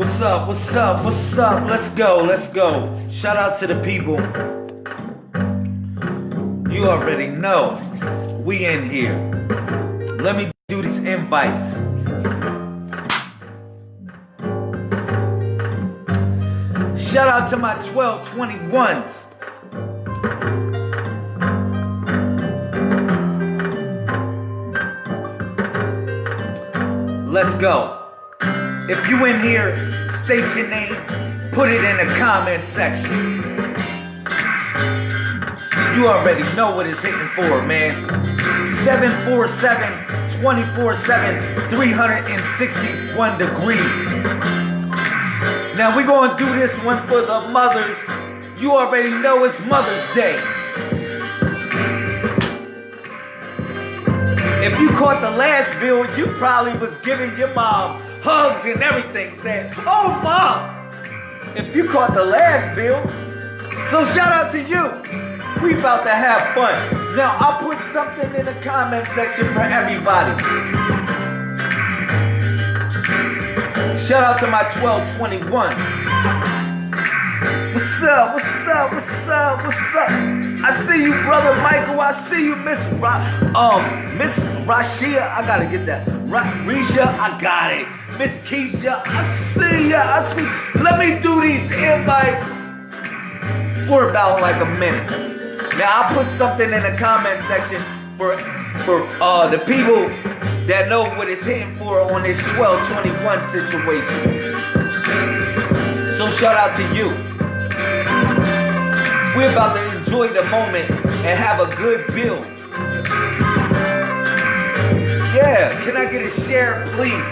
What's up? What's up? What's up? Let's go. Let's go. Shout out to the people. You already know. We in here. Let me do these invites. Shout out to my 1221s. Let's go. If you in here, state your name, put it in the comment section. You already know what it's hitting for, man. 747 24 7 361 degrees. Now we're gonna do this one for the mothers. You already know it's Mother's Day. If you caught the last bill, you probably was giving your mom hugs and everything, saying, "Oh, mom." If you caught the last bill, so shout out to you. We about to have fun. Now I'll put something in the comment section for everybody. Shout out to my 1221s. What's up? What's up? What's up? What's up? I see you, brother Michael. I see you, Miss Ra- um Miss Rashia. I gotta get that. Ra- Risha, I got it. Miss Keisha, I see ya. I see. Let me do these invites for about like a minute. Now I'll put something in the comment section for for uh the people that know what it's hitting for on this 1221 situation. So shout out to you. We're about to enjoy the moment and have a good build. Yeah, can I get a share, please?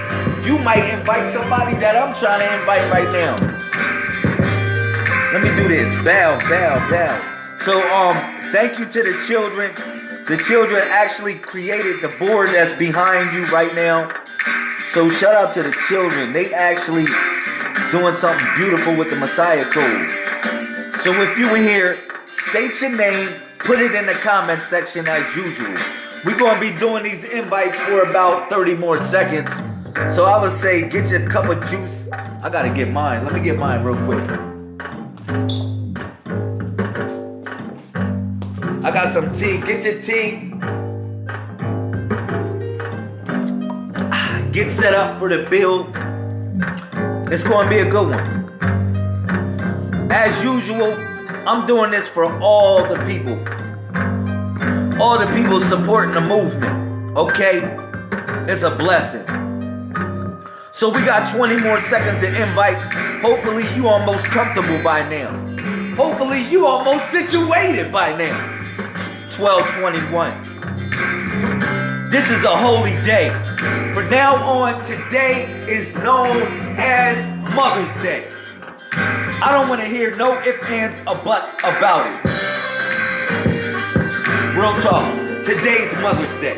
You might invite somebody that I'm trying to invite right now. Let me do this. Bow, bow, bow. So, um, thank you to the children. The children actually created the board that's behind you right now. So shout out to the children. They actually doing something beautiful with the Messiah Code. So if you were here, state your name, put it in the comment section as usual. We're gonna be doing these invites for about 30 more seconds. So I would say get your cup of juice. I gotta get mine. Let me get mine real quick. I got some tea. Get your tea. Ah, get set up for the build. It's gonna be a good one. As usual, I'm doing this for all the people. All the people supporting the movement. Okay? It's a blessing. So we got 20 more seconds of invites. Hopefully you almost comfortable by now. Hopefully you almost situated by now. 1221. This is a holy day. From now on, today is known as Mother's Day. I don't want to hear no ifs, ands, or buts about it. Real talk. Today's Mother's Day.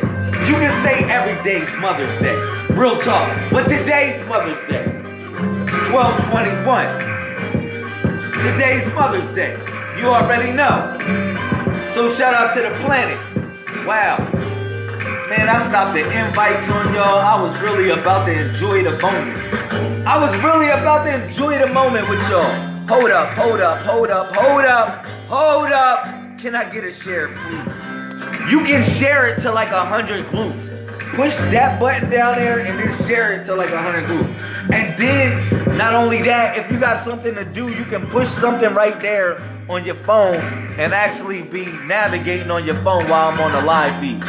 You can say every day's Mother's Day. Real talk. But today's Mother's Day. 1221. Today's Mother's Day. You already know. So shout out to the planet. Wow. Man, I stopped the invites on y'all. I was really about to enjoy the moment. I was really about to enjoy the moment with y'all. Hold up, hold up, hold up, hold up, hold up. Can I get a share, please? You can share it to like a hundred groups. Push that button down there and then share it to like a hundred groups. And then, not only that, if you got something to do, you can push something right there on your phone and actually be navigating on your phone while I'm on the live feed.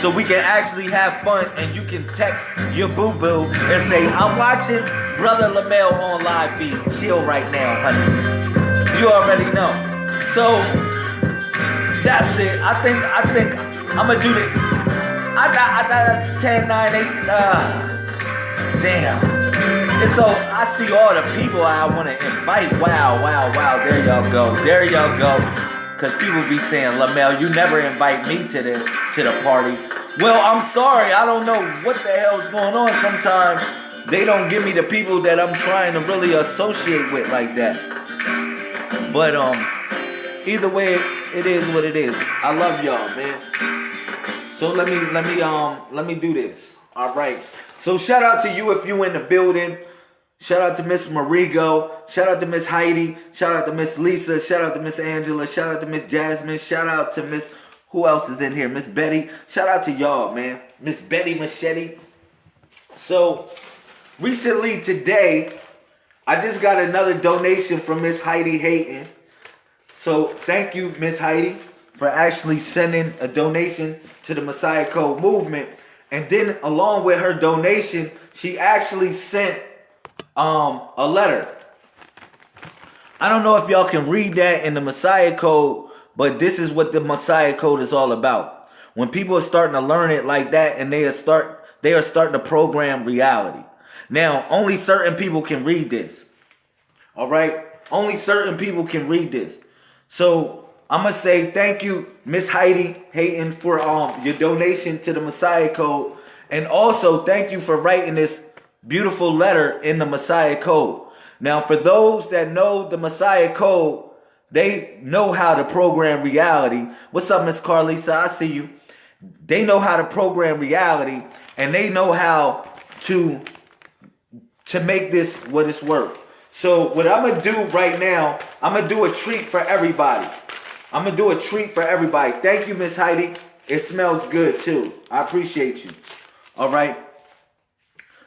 So we can actually have fun and you can text your boo-boo and say, I'm watching Brother Lamel on live feed. Chill right now, honey. You already know. So that's it. I think I think I'm gonna do the I got I got 10, 9, 8, uh damn. And so I see all the people I want to invite. Wow, wow, wow. There y'all go. There y'all go. Cause people be saying, Lamel, you never invite me to the to the party. Well, I'm sorry. I don't know what the hell's going on. Sometimes they don't give me the people that I'm trying to really associate with like that. But um, either way, it is what it is. I love y'all, man. So let me let me um let me do this. All right. So shout out to you if you in the building. Shout out to Miss Marigo. Shout out to Miss Heidi. Shout out to Miss Lisa. Shout out to Miss Angela. Shout out to Miss Jasmine. Shout out to Miss who else is in here? Miss Betty. Shout out to y'all, man. Miss Betty Machete. So recently today, I just got another donation from Miss Heidi Hayton. So thank you, Miss Heidi, for actually sending a donation to the Messiah Code movement. And then along with her donation, she actually sent um, a letter. I don't know if y'all can read that in the Messiah Code, but this is what the Messiah Code is all about. When people are starting to learn it like that and they are start they are starting to program reality. Now, only certain people can read this. All right? Only certain people can read this. So, I'm to say thank you, Miss Heidi Hayton, for um your donation to the Messiah Code. And also, thank you for writing this beautiful letter in the Messiah Code. Now, for those that know the Messiah Code, they know how to program reality. What's up, Miss Carlisa? I see you. They know how to program reality, and they know how to to make this what it's worth. So what I'm gonna do right now, I'm gonna do a treat for everybody. I'm gonna do a treat for everybody. Thank you, Miss Heidi. It smells good too. I appreciate you. All right.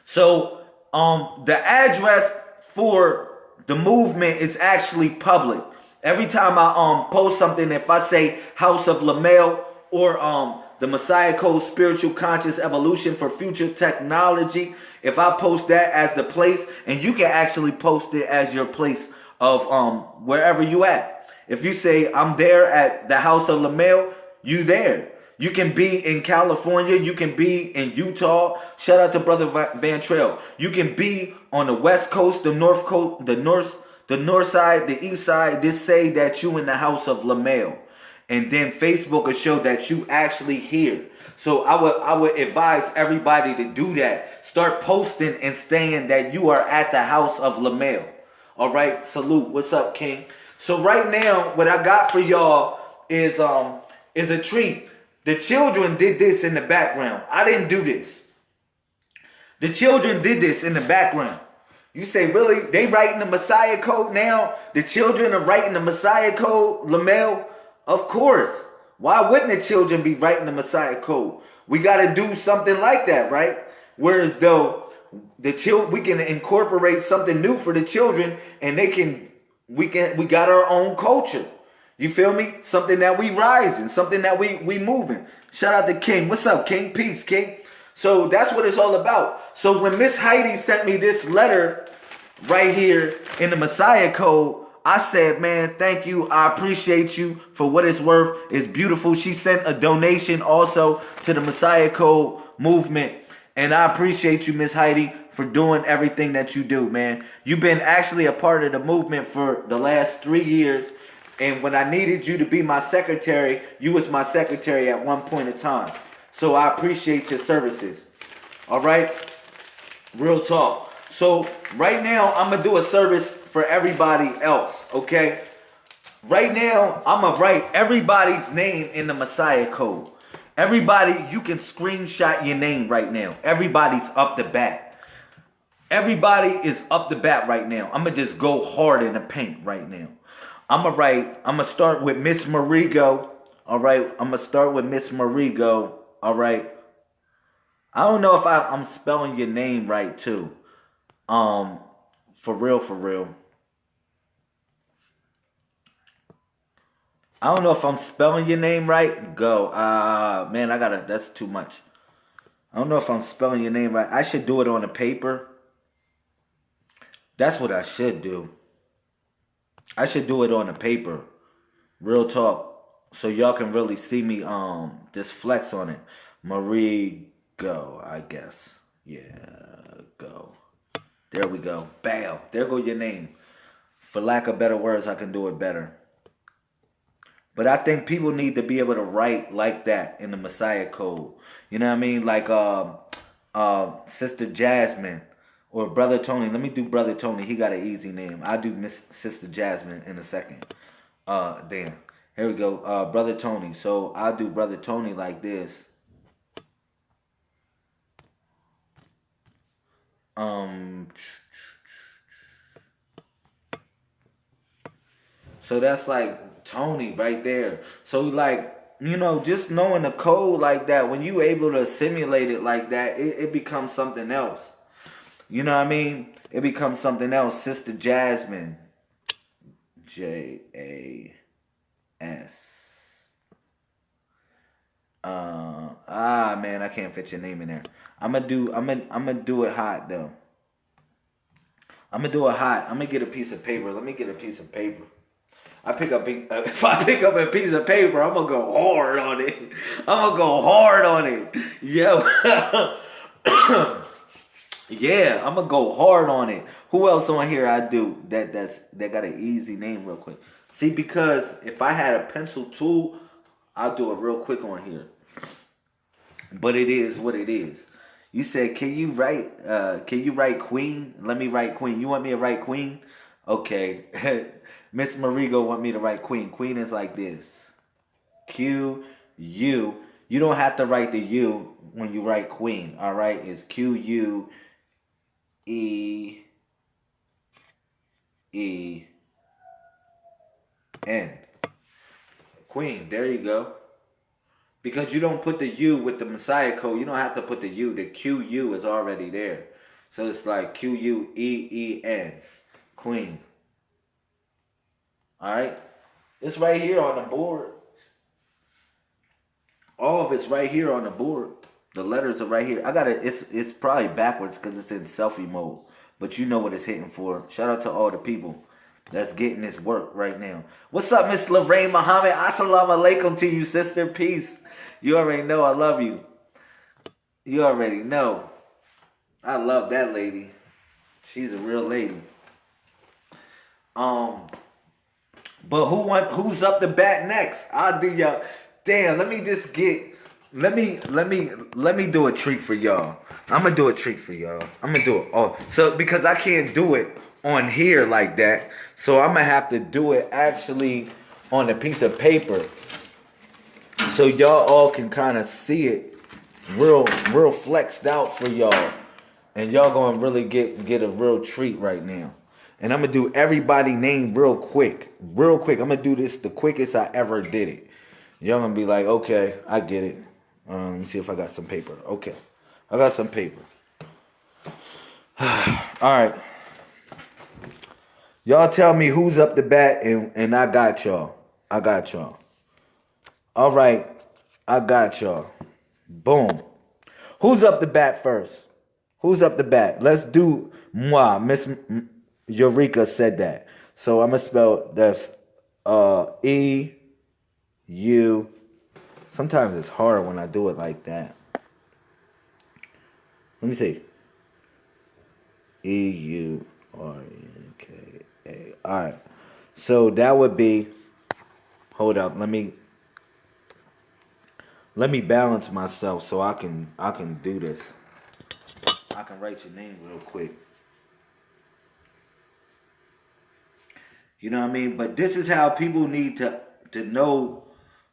So um, the address for the movement is actually public. Every time I um post something, if I say House of Lamel or um the Messiah Code Spiritual Conscious Evolution for Future Technology, if I post that as the place, and you can actually post it as your place of um wherever you at. If you say I'm there at the House of Lamel, you there. You can be in California. You can be in Utah. Shout out to Brother Van Trail. You can be on the West Coast, the North Coast, the North, the North side, the East side. Just say that you in the house of Lamel. And then Facebook will show that you actually here. So I would I would advise everybody to do that. Start posting and saying that you are at the house of Lamel. All right, salute. What's up, King? So right now, what I got for y'all is um is a treat. The children did this in the background. I didn't do this. The children did this in the background. You say, really? They writing the Messiah code now? The children are writing the Messiah code, Lamel? Of course. Why wouldn't the children be writing the Messiah code? We got to do something like that, right? Whereas though the children, we can incorporate something new for the children and they can, we can, we got our own culture. You feel me? Something that we rising, something that we we moving. Shout out to King. What's up, King? Peace, King. So that's what it's all about. So when Miss Heidi sent me this letter right here in the Messiah Code, I said, man, thank you. I appreciate you for what it's worth. It's beautiful. She sent a donation also to the Messiah Code movement. And I appreciate you, Miss Heidi, for doing everything that you do, man. You've been actually a part of the movement for the last three years. And when I needed you to be my secretary, you was my secretary at one point in time. So I appreciate your services. All right? Real talk. So right now, I'm going to do a service for everybody else, okay? Right now, I'm going to write everybody's name in the Messiah code. Everybody, you can screenshot your name right now. Everybody's up the bat. Everybody is up the bat right now. I'm going to just go hard in the paint right now. I'm gonna write. I'm gonna start with Miss Marigo. All right. I'm gonna start with Miss Marigo. All right. I don't know if I, I'm spelling your name right too. Um, for real, for real. I don't know if I'm spelling your name right. Go. Uh man, I gotta that's too much. I don't know if I'm spelling your name right. I should do it on a paper. That's what I should do. I should do it on a paper. Real talk. So y'all can really see me um just flex on it. Marie go, I guess. Yeah, go. There we go. Bam. There go your name. For lack of better words, I can do it better. But I think people need to be able to write like that in the Messiah Code. You know what I mean? Like uh, uh, Sister Jasmine or Brother Tony. Let me do Brother Tony. He got an easy name. I'll do Miss Sister Jasmine in a second. Uh, damn. Here we go. Uh, Brother Tony. So I'll do Brother Tony like this. Um. So that's like Tony right there. So like you know, just knowing the code like that, when you able to simulate it like that, it, it becomes something else. You know what I mean? It becomes something else. Sister Jasmine. J A S. Uh ah man, I can't fit your name in there. I'm gonna do I'm gonna I'm gonna do it hot though. I'm gonna do it hot. I'm gonna get a piece of paper. Let me get a piece of paper. I pick up uh, if I pick up a piece of paper, I'm gonna go hard on it. I'm gonna go hard on it. Yeah. yeah, I'm gonna go hard on it. Who else on here I do that that's that got an easy name real quick? See, because if I had a pencil tool, I'll do it real quick on here. But it is what it is. You said, can you write? Uh, can you write Queen? Let me write Queen. You want me to write Queen? Okay. Miss Marigo want me to write Queen. Queen is like this. Q U. You don't have to write the U when you write Queen. All right, it's Q U E E N. Queen. There you go. Because you don't put the U with the Messiah code, you don't have to put the U. The QU is already there. So it's like Q U E E N. Queen. Alright? It's right here on the board. All of it's right here on the board. The letters are right here. I got it. It's it's probably backwards because it's in selfie mode. But you know what it's hitting for. Shout out to all the people that's getting this work right now. What's up, Miss Lorraine Muhammad? Assalamu alaikum to you, sister. Peace. You already know I love you. You already know. I love that lady. She's a real lady. Um, but who want who's up the bat next? I'll do y'all. Damn, let me just get let me let me let me do a treat for y'all. I'm gonna do a treat for y'all. I'm gonna do it. Oh, so because I can't do it on here like that, so I'm gonna have to do it actually on a piece of paper so y'all all can kind of see it real real flexed out for y'all and y'all gonna really get get a real treat right now and i'm gonna do everybody name real quick real quick i'm gonna do this the quickest i ever did it y'all gonna be like okay i get it um, let me see if i got some paper okay i got some paper all right y'all tell me who's up the bat and and i got y'all i got y'all all right, I got y'all. Boom. Who's up the bat first? Who's up the bat? Let's do moi. Miss Eureka said that. So I'm gonna spell that's uh E U. Sometimes it's hard when I do it like that. Let me see. E U R N K A. All right. So that would be. Hold up. Let me let me balance myself so I can I can do this. I can write your name real quick. You know what I mean? But this is how people need to to know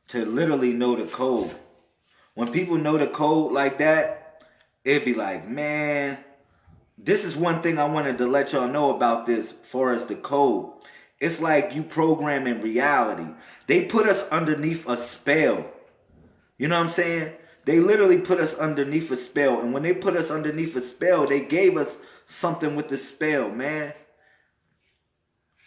to literally know the code. When people know the code like that, it'd be like, man, this is one thing I wanted to let y'all know about this for as the code. It's like you programming reality. They put us underneath a spell. You know what I'm saying? They literally put us underneath a spell. And when they put us underneath a spell, they gave us something with the spell, man.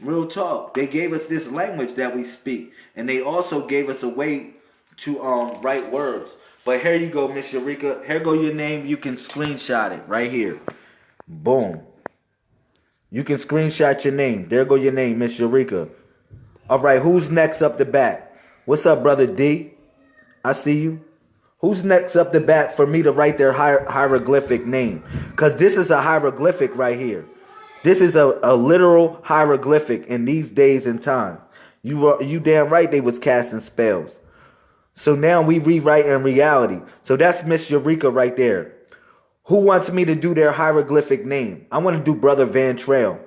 Real talk. They gave us this language that we speak. And they also gave us a way to um write words. But here you go, Miss Eureka. Here go your name. You can screenshot it right here. Boom. You can screenshot your name. There go your name, Miss Eureka. All right, who's next up the bat? What's up, brother D? I see you. Who's next up the bat for me to write their hier hieroglyphic name? Because this is a hieroglyphic right here. This is a, a literal hieroglyphic in these days and time. You you damn right they was casting spells. So now we rewrite in reality. So that's Miss Eureka right there. Who wants me to do their hieroglyphic name? I want to do Brother Van Trail.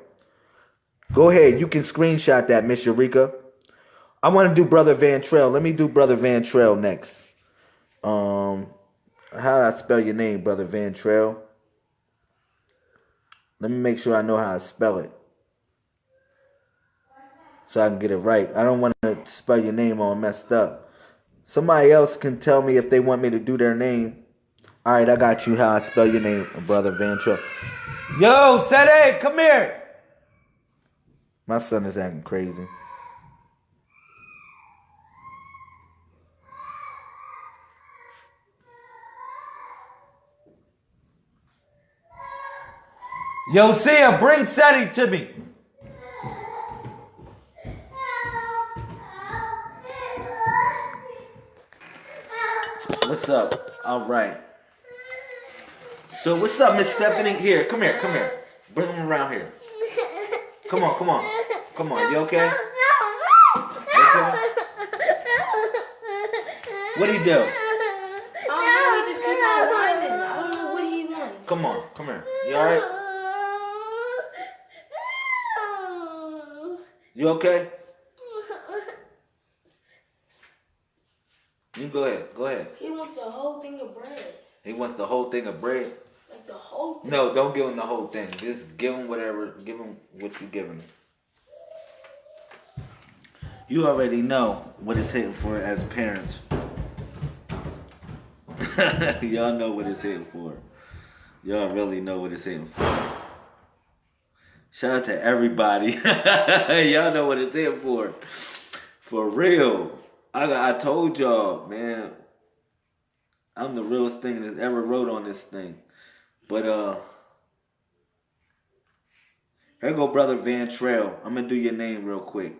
Go ahead. You can screenshot that, Miss Eureka. I want to do Brother Van Trail. Let me do Brother Van Trail next. Um, how do I spell your name, Brother Van Trail? Let me make sure I know how to spell it. so I can get it right. I don't want to spell your name all messed up. Somebody else can tell me if they want me to do their name. All right, I got you. How I spell your name, brother Vantra. Yo, Sede, come here. My son is acting crazy. Yo, Sia, bring Seti to me. What's up? All right. So what's up, Miss Stephanie? Here, come here, come here. Bring him around here. Come on, come on. Come on, you okay? okay? What'd he do? I don't he just keeps on whining. I don't know what he wants. Come on, come here. You alright? You okay? You go ahead, go ahead. He wants the whole thing of bread. He wants the whole thing of bread. Like the whole thing. No, don't give him the whole thing. Just give him whatever. Give him what you give him. You already know what it's hitting for as parents. Y'all know what it's hitting for. Y'all really know what it's hitting for. Shout out to everybody. Y'all know what it's in for. For real. I I told y'all, man. I'm the realest thing that's ever wrote on this thing. But uh here go brother Van Trail. I'm gonna do your name real quick.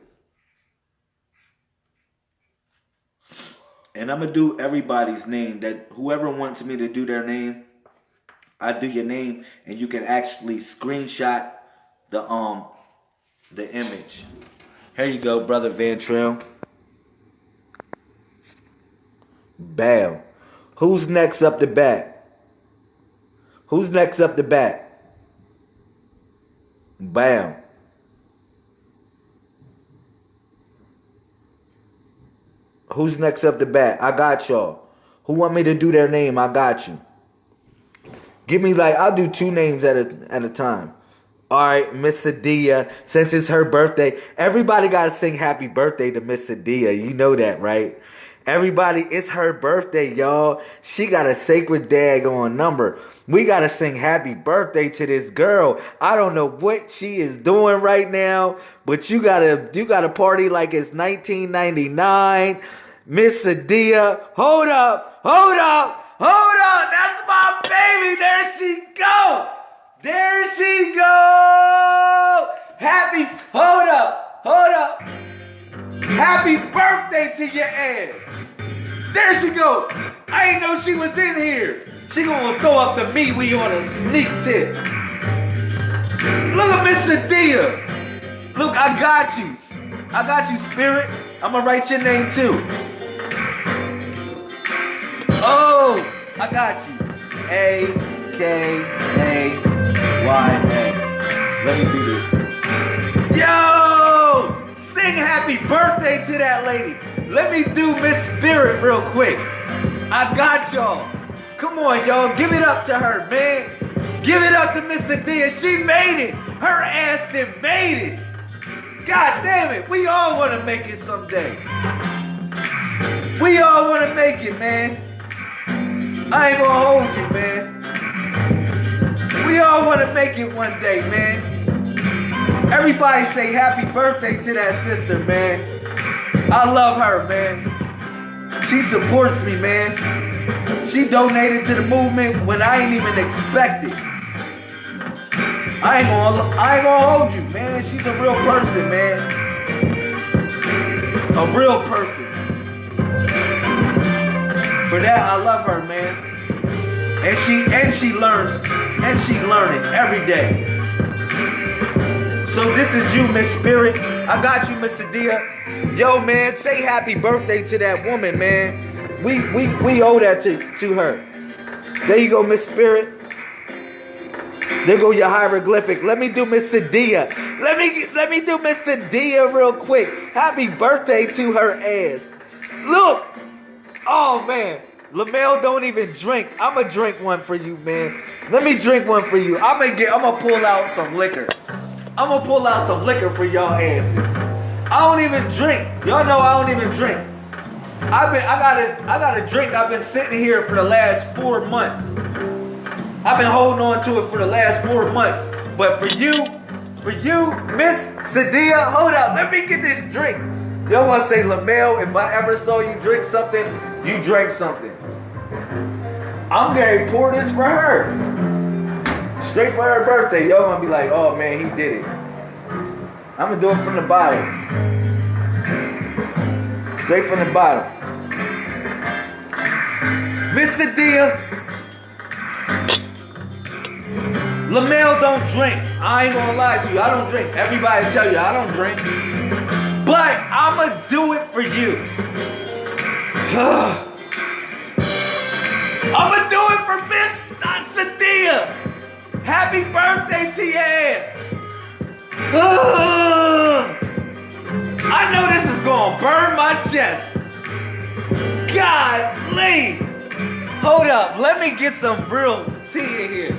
And I'm gonna do everybody's name that whoever wants me to do their name, I do your name and you can actually screenshot the um the image. Here you go, brother Van Trail. Bam. Who's next up the bat? Who's next up the bat? Bam. Who's next up the bat? I got y'all. Who want me to do their name? I got you. Give me like I'll do two names at a at a time. All right, Miss Adia, since it's her birthday, everybody got to sing happy birthday to Miss Adia. You know that, right? Everybody, it's her birthday, y'all. She got a sacred daggone number. We got to sing happy birthday to this girl. I don't know what she is doing right now, but you got to you got to party like it's 1999. Miss Adia, hold up, hold up, hold up. That's my baby. There she go. There she go. Happy, hold up, hold up. Happy birthday to your ass. There she go. I ain't know she was in here. She gonna throw up the meat we on a sneak tip. Look at Miss Sadia. Look, I got you. I got you, Spirit. I'm gonna write your name too. Oh, I got you. A K A Let me do this. Yo! Sing happy birthday to that lady. Let me do Miss Spirit real quick. I got y'all. Come on, y'all. Give it up to her, man. Give it up to Miss Adia. She made it. Her ass did made it. God damn it. We all want to make it someday. We all want to make it, man. I ain't gonna hold you, man. We all want to make it one day, man. Everybody say happy birthday to that sister, man. I love her, man. She supports me, man. She donated to the movement when I ain't even expected. I ain't gonna, I ain't gonna hold you, man. She's a real person, man. A real person. For that, I love her, man. And she and she learns and she learning every day. So this is you, Miss Spirit. I got you, Miss Sadia. Yo, man, say happy birthday to that woman, man. We we we owe that to, to her. There you go, Miss Spirit. There go your hieroglyphic. Let me do Miss Sadia. Let me let me do Miss Sadia real quick. Happy birthday to her ass. Look. Oh man. Lamel don't even drink. I'ma drink one for you, man. Let me drink one for you. I'm gonna get I'm gonna pull out some liquor. I'm gonna pull out some liquor for y'all asses. I don't even drink. Y'all know I don't even drink. I've been I got a I got a drink. I've been sitting here for the last four months. I've been holding on to it for the last four months. But for you, for you, Miss Sadia, hold up, let me get this drink. Y'all wanna say Lamel, if I ever saw you drink something, you drank something. I'm gonna pour this for her. Straight for her birthday. Y'all gonna be like, oh man, he did it. I'm gonna do it from the bottom. Straight from the bottom. Miss Sadia, Lamel don't drink. I ain't gonna lie to you. I don't drink. Everybody tell you I don't drink. But I'ma do it for you. I'ma Happy birthday ass. I know this is gonna burn my chest. God, leave. Hold up. Let me get some real tea in here.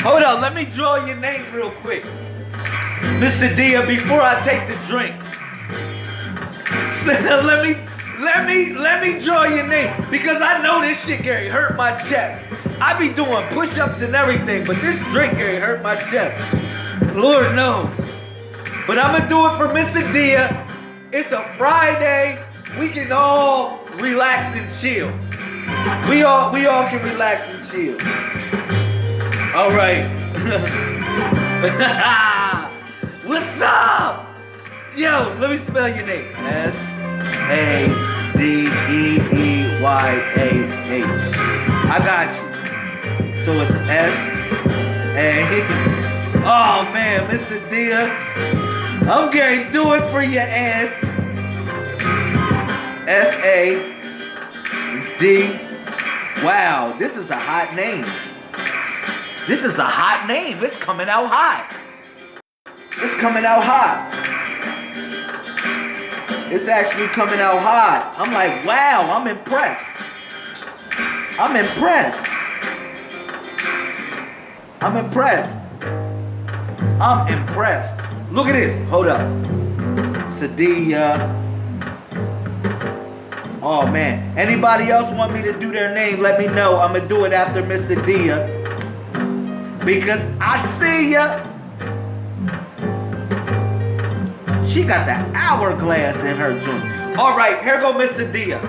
Hold up, let me draw your name real quick. Mr. Dia, before I take the drink. let me let me let me draw your name because I know this shit Gary hurt my chest. I be doing push-ups and everything, but this drink Gary hurt my chest. Lord knows. But I'm gonna do it for Miss Dia. It's a Friday. We can all relax and chill. We all we all can relax and chill. All right. What's up? Yo, let me spell your name. S A D E E Y A H. I got you. So it's S A. Oh man, Mr. Dia. I'm to do it for your ass. S A D. Wow, this is a hot name. This is a hot name. It's coming out hot. It's coming out hot. It's actually coming out hot. I'm like, wow, I'm impressed. I'm impressed. I'm impressed. I'm impressed. Look at this. Hold up. Sadia. Oh man. Anybody else want me to do their name? Let me know. I'm gonna do it after Miss Sadia. Because I see ya. She got the hourglass in her joint. All right, here go Miss Sadia.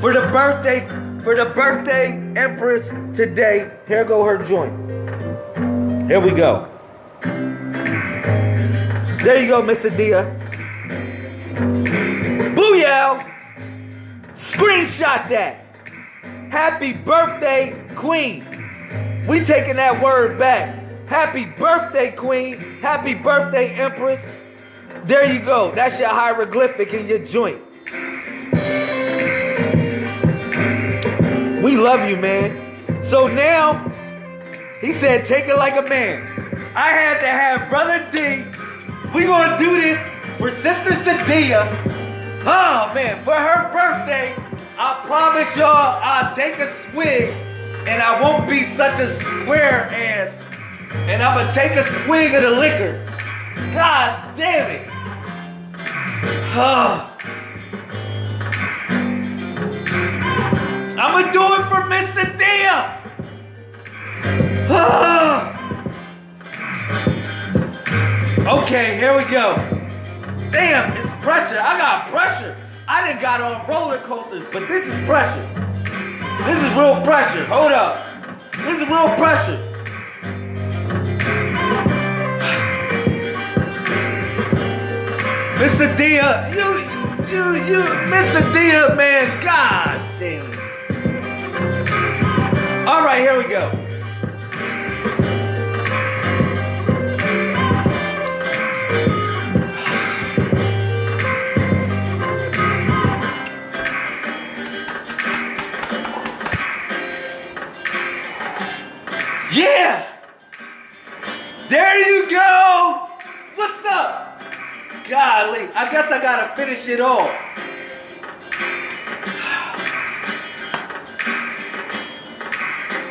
For the birthday, for the birthday empress today, here go her joint. Here we go. There you go, Miss Sadia. Booyah! Screenshot that. Happy birthday, Queen. We taking that word back. Happy birthday, Queen. Happy birthday, Empress. There you go. That's your hieroglyphic in your joint. We love you, man. So now, he said, take it like a man. I had to have Brother D. We gonna do this for Sister Sadia. Oh man, for her birthday, I promise y'all I'll take a swig and I won't be such a square ass. And I'm gonna take a swig of the liquor. God damn it. I'm gonna do it for Miss. Oh. Okay, here we go. Damn, it's pressure. I got pressure. I didn't got on roller coasters, but this is pressure. This is real pressure. Hold up. This is real pressure. Mr. Dia, you, you, you, Mr. Dia, man, god damn it. All right, here we go. Yeah! Golly, I guess I gotta finish it off.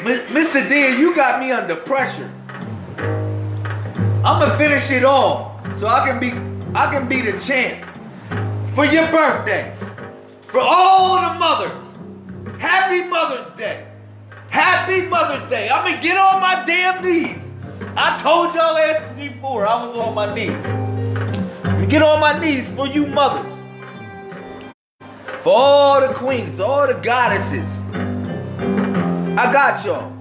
Mr. Sadia, you got me under pressure. I'ma finish it off so I can be I can be the champ for your birthday. For all the mothers. Happy Mother's Day. Happy Mother's Day. I'ma get on my damn knees. I told y'all asses before I was on my knees. Get on my knees for you mothers. For all the queens, all the goddesses. I got y'all.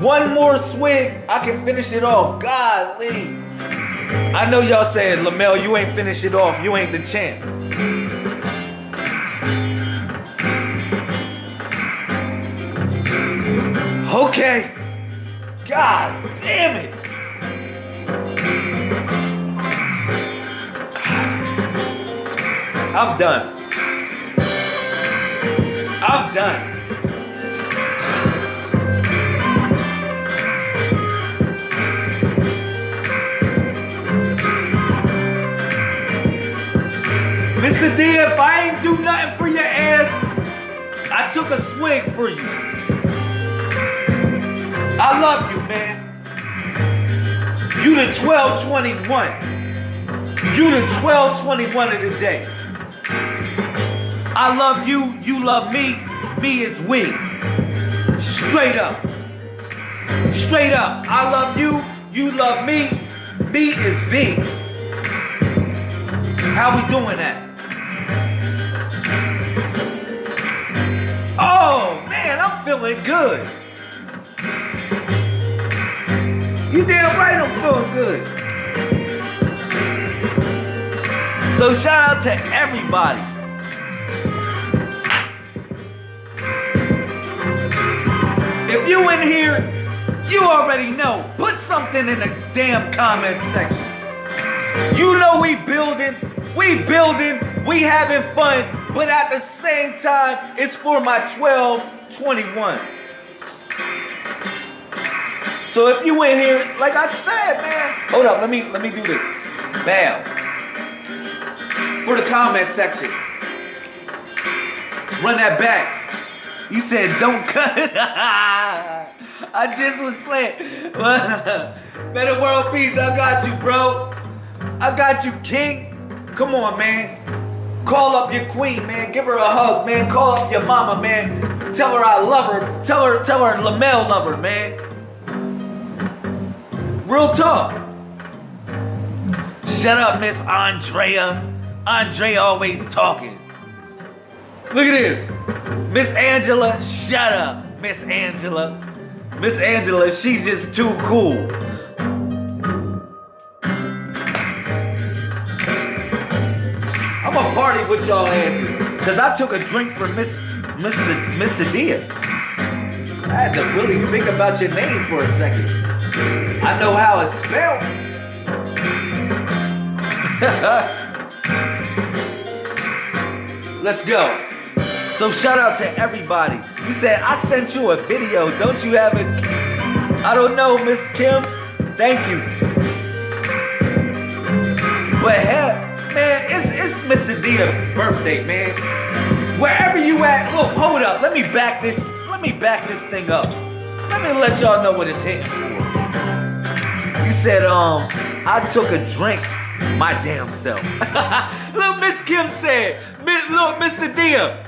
One more swig, I can finish it off. Golly. I know y'all saying, Lamel, you ain't finish it off. You ain't the champ. Okay. God damn it. I'm done. I'm done. Mr. D, if I ain't do nothing for your ass, I took a swig for you. I love you, man. You the 1221. You the 1221 of the day. I love you, you love me, me is we. Straight up. Straight up. I love you, you love me, me is V. How we doing that? Oh man, I'm feeling good. You damn right I'm feeling good. So shout out to everybody. If you in here, you already know. Put something in the damn comment section. You know we building, we building, we having fun, but at the same time, it's for my 12, 21s. So if you in here, like I said, man, hold up, let me let me do this. Bam. For the comment section. Run that back. You said don't cut. I just was playing. Better world peace, I got you, bro. I got you, king. Come on, man. Call up your queen, man. Give her a hug, man. Call up your mama, man. Tell her I love her. Tell her, tell her Lamel love her, man. Real talk. Shut up, Miss Andrea. Andrea always talking. Look at this. Miss Angela, shut up. Miss Angela. Miss Angela, she's just too cool. I'm gonna party with y'all asses. Cause I took a drink from Miss Miss Miss Adia. I had to really think about your name for a second. I know how it's spelled. Let's go. So shout out to everybody. You said I sent you a video. Don't you have it? I don't know, Miss Kim. Thank you. But hell, man, it's it's Miss Adia's birthday, man. Wherever you at, look, hold up. Let me back this. Let me back this thing up. Let me let y'all know what it's hitting for. You said, um, I took a drink my damn self. look, Miss Kim said, look, Miss Adia,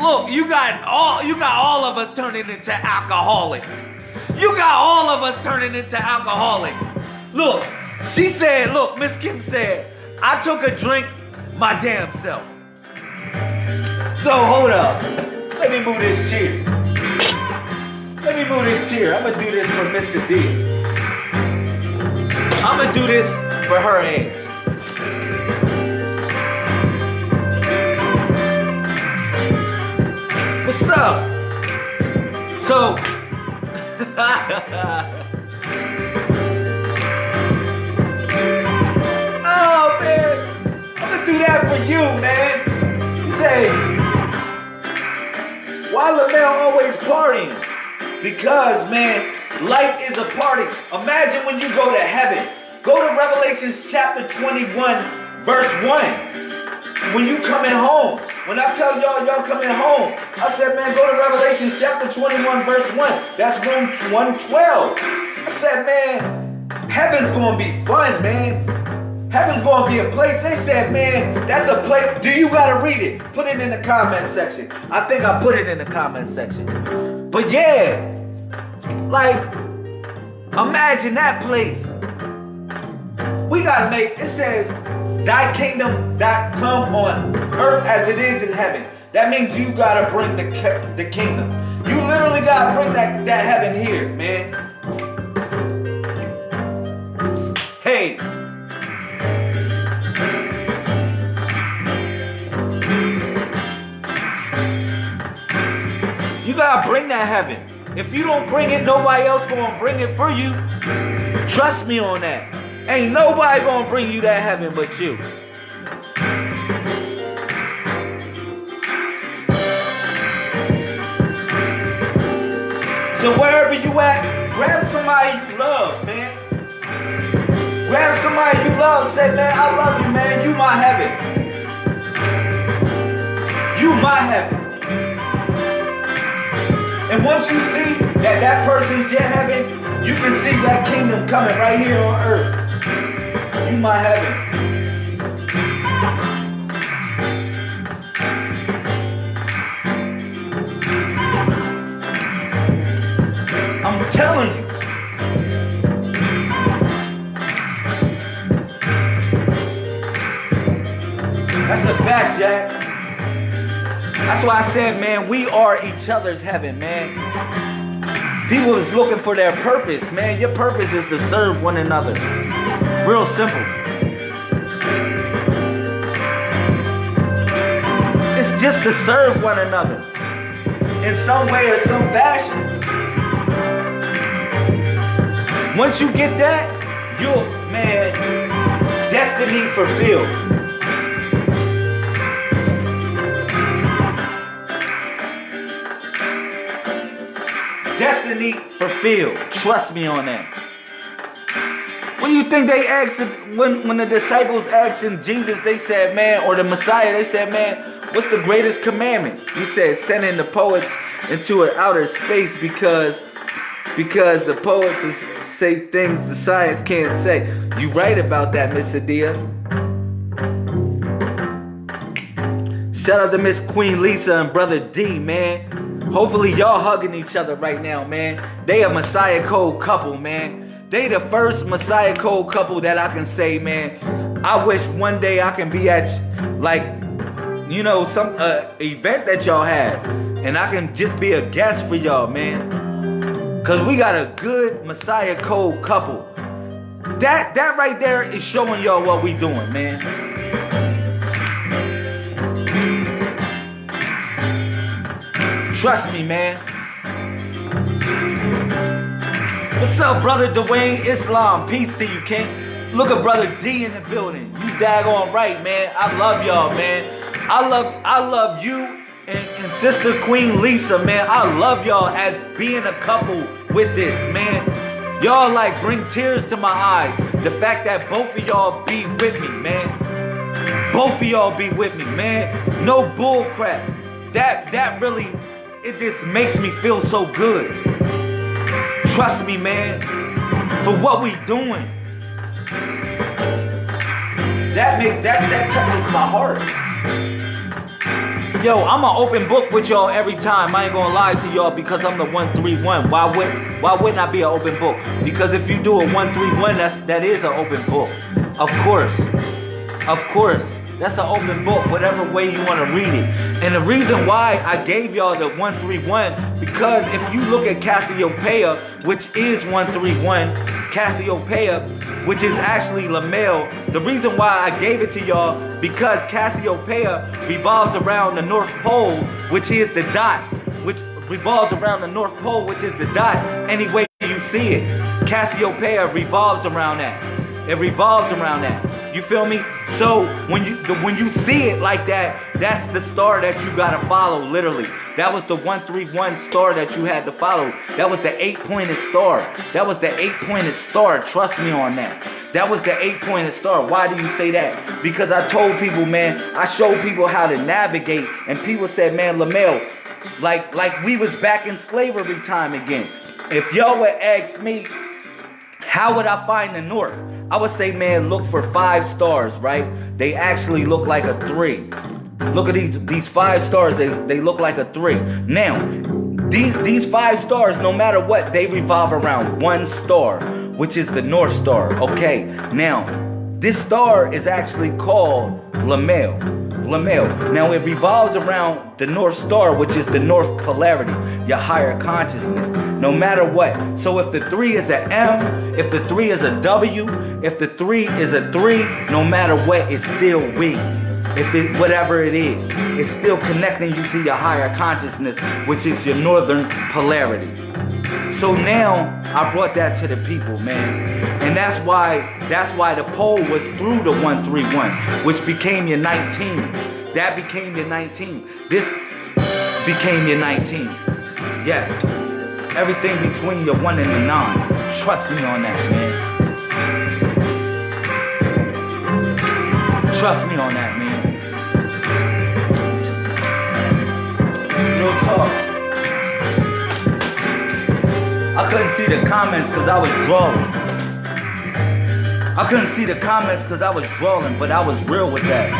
look, you got all you got all of us turning into alcoholics. You got all of us turning into alcoholics. Look, she said, look, Miss Kim said, I took a drink my damn self. So hold up. Let me move this chair. Let me move this chair. I'm gonna do this for Mr. D. I'm gonna do this for her age. What's up? So, oh man, I'm gonna do that for you, man. You say, why LaMel always partying? Because, man, life is a party. Imagine when you go to heaven. Go to Revelations chapter 21, verse 1. When you coming home. When I tell y'all, y'all coming home, I said, man, go to Revelation chapter 21, verse 1. That's room 112. I said, man, heaven's gonna be fun, man. Heaven's gonna be a place. They said, man, that's a place. Do you gotta read it? Put it in the comment section. I think I put it in the comment section. But yeah, like, imagine that place. We gotta make, it says, thy kingdom that come on earth as it is in heaven. That means you gotta bring the, the kingdom. You literally gotta bring that, that heaven here, man. Hey. You gotta bring that heaven. If you don't bring it, nobody else gonna bring it for you. Trust me on that. Ain't nobody gonna bring you that heaven but you. So wherever you at, grab somebody you love, man. Grab somebody you love, say, man, I love you, man. You my heaven. You my heaven. And once you see that that person's your heaven, you can see that kingdom coming right here on earth. You my heaven. I'm telling you. That's a fact, Jack. That's why I said, man, we are each other's heaven, man. People is looking for their purpose, man. Your purpose is to serve one another. Real simple. It's just to serve one another in some way or some fashion. Once you get that, you'll, man, destiny fulfilled. destiny fulfilled. Trust me on that. When you think they asked, when, when the disciples asked Jesus, they said, man, or the Messiah, they said, man, what's the greatest commandment? He said, sending the poets into an outer space because because the poets is, say things the science can't say. You right about that, Miss Adia. Shout out to Miss Queen Lisa and Brother D, man. Hopefully y'all hugging each other right now, man. They a Messiah Code couple, man. They the first Messiah Code couple that I can say, man. I wish one day I can be at, like, you know, some uh, event that y'all had. And I can just be a guest for y'all, man. Cause we got a good Messiah Code couple. That, that right there is showing y'all what we doing, man. Trust me, man. What's up, brother Dwayne Islam? Peace to you, King. Look at brother D in the building. You daggone right, man. I love y'all, man. I love I love you and, and sister Queen Lisa, man. I love y'all as being a couple with this, man. Y'all like bring tears to my eyes. The fact that both of y'all be with me, man. Both of y'all be with me, man. No bull crap. That that really it just makes me feel so good. Trust me, man, for what we doing. That make that that touches my heart. Yo, I'm an open book with y'all every time. I ain't gonna lie to y'all because I'm the 131. Why would why wouldn't I be an open book? Because if you do a 131, that's that is an open book. Of course. Of course. That's an open book, whatever way you want to read it. And the reason why I gave y'all the 131, because if you look at Cassiopeia, which is 131, Cassiopeia, which is actually Lamel, the reason why I gave it to y'all, because Cassiopeia revolves around the North Pole, which is the dot, which revolves around the North Pole, which is the dot, any way you see it. Cassiopeia revolves around that. It revolves around that. You feel me? So when you when you see it like that, that's the star that you gotta follow. Literally, that was the one three one star that you had to follow. That was the eight pointed star. That was the eight pointed star. Trust me on that. That was the eight pointed star. Why do you say that? Because I told people, man, I showed people how to navigate, and people said, man, Lamel, like like we was back in slavery time again. If y'all would ask me How would I find the north? I would say, man, look for five stars, right? They actually look like a three. Look at these these five stars. They they look like a three. Now, these these five stars, no matter what, they revolve around one star, which is the North Star. Okay. Now, this star is actually called Lamel. Lamel. Now it revolves around the North Star, which is the North Polarity, your higher consciousness. No matter what. So if the three is an M, if the three is a W, if the three is a three, no matter what, it's still we. If it whatever it is, it's still connecting you to your higher consciousness, which is your northern polarity. So now I brought that to the people, man. And that's why that's why the poll was through the 131, which became your 19. That became your 19. This became your 19. Yes. Everything between your one and the nine. Trust me on that, man. Trust me on that, man. Real talk. I couldn't see the comments because I was drawing. I couldn't see the comments because I was drawing, but I was real with that.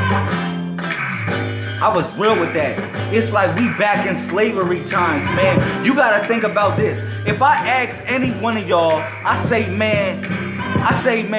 I was real with that. It's like we back in slavery times, man. You gotta think about this. If I ask any one of y'all, I say, man, I say, man.